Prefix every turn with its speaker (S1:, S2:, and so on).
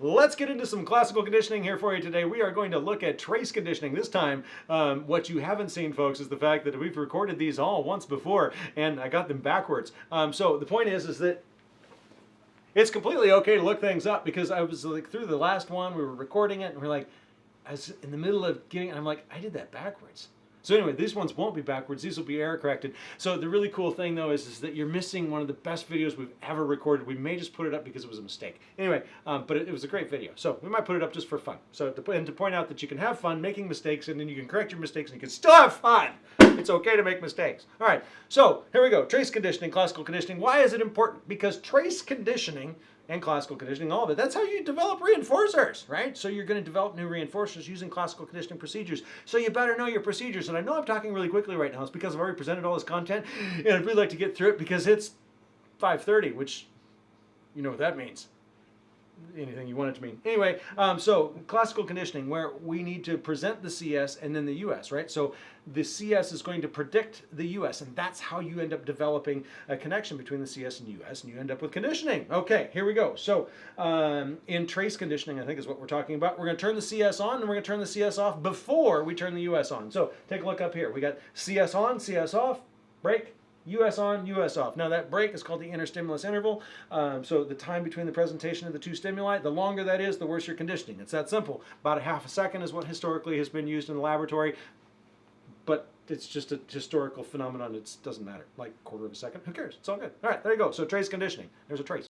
S1: let's get into some classical conditioning here for you today. We are going to look at trace conditioning. This time, um, what you haven't seen, folks, is the fact that we've recorded these all once before, and I got them backwards. Um, so the point is, is that it's completely okay to look things up because I was like through the last one, we were recording it, and we're like, I was in the middle of getting, and I'm like, I did that backwards. So anyway, these ones won't be backwards. These will be error corrected. So the really cool thing though is, is that you're missing one of the best videos we've ever recorded. We may just put it up because it was a mistake. Anyway, um, but it, it, was a great video. So we might put it up just for fun. So to, and to point out that you can have fun making mistakes and then you can correct your mistakes and you can still have fun. It's okay to make mistakes. All right, so here we go. Trace conditioning, classical conditioning. Why is it important? Because trace conditioning and classical conditioning, all of it. That's how you develop reinforcers, right? So you're going to develop new reinforcers using classical conditioning procedures. So you better know your procedures. And I know I'm talking really quickly right now. It's because I've already presented all this content, and I'd really like to get through it because it's 5.30, which you know what that means anything you want it to mean. Anyway, um, so classical conditioning, where we need to present the CS and then the US, right? So the CS is going to predict the US, and that's how you end up developing a connection between the CS and US, and you end up with conditioning. Okay, here we go. So um, in trace conditioning, I think is what we're talking about. We're going to turn the CS on, and we're going to turn the CS off before we turn the US on. So take a look up here. We got CS on, CS off, break, US on, US off. Now that break is called the interstimulus interval. Um, so the time between the presentation of the two stimuli, the longer that is, the worse your conditioning. It's that simple. About a half a second is what historically has been used in the laboratory, but it's just a historical phenomenon. It doesn't matter. Like quarter of a second, who cares? It's all good. All right, there you go. So trace conditioning. There's a trace.